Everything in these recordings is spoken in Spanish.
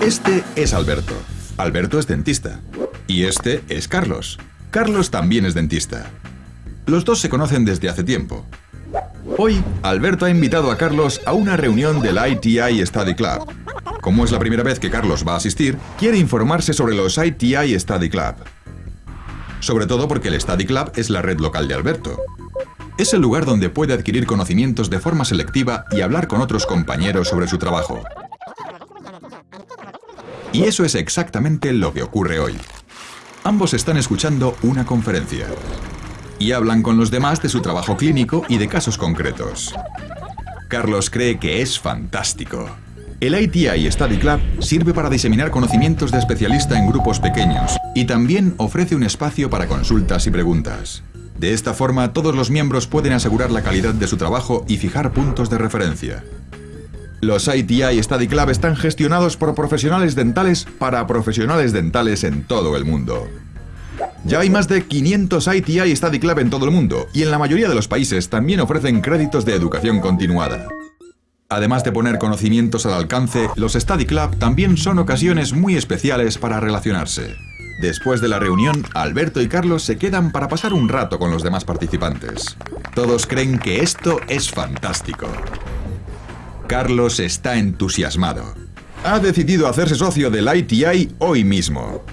Este es Alberto. Alberto es dentista. Y este es Carlos. Carlos también es dentista. Los dos se conocen desde hace tiempo. Hoy, Alberto ha invitado a Carlos a una reunión del ITI Study Club. Como es la primera vez que Carlos va a asistir, quiere informarse sobre los ITI Study Club. Sobre todo porque el Study Club es la red local de Alberto. Es el lugar donde puede adquirir conocimientos de forma selectiva y hablar con otros compañeros sobre su trabajo. Y eso es exactamente lo que ocurre hoy. Ambos están escuchando una conferencia y hablan con los demás de su trabajo clínico y de casos concretos. Carlos cree que es fantástico. El ITI Study Club sirve para diseminar conocimientos de especialista en grupos pequeños y también ofrece un espacio para consultas y preguntas. De esta forma, todos los miembros pueden asegurar la calidad de su trabajo y fijar puntos de referencia. Los ITI Study Club están gestionados por profesionales dentales para profesionales dentales en todo el mundo. Ya hay más de 500 ITI Study Club en todo el mundo y en la mayoría de los países también ofrecen créditos de educación continuada. Además de poner conocimientos al alcance, los Study Club también son ocasiones muy especiales para relacionarse. Después de la reunión, Alberto y Carlos se quedan para pasar un rato con los demás participantes. Todos creen que esto es fantástico. Carlos está entusiasmado. Ha decidido hacerse socio del ITI hoy mismo.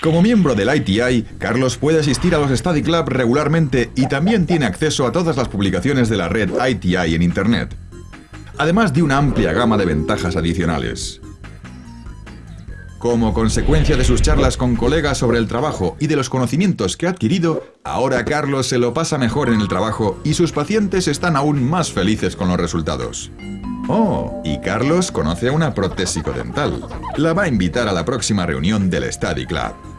Como miembro del ITI, Carlos puede asistir a los Study Club regularmente y también tiene acceso a todas las publicaciones de la red ITI en Internet, además de una amplia gama de ventajas adicionales. Como consecuencia de sus charlas con colegas sobre el trabajo y de los conocimientos que ha adquirido, ahora Carlos se lo pasa mejor en el trabajo y sus pacientes están aún más felices con los resultados. Oh, y Carlos conoce a una protésico dental. La va a invitar a la próxima reunión del Study Club.